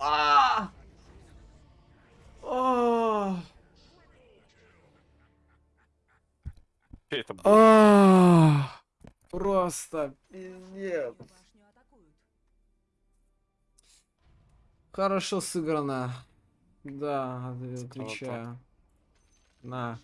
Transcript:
А! о, это? А! Просто пиздец. Хорошо сыграно. Да, отвечаю. На.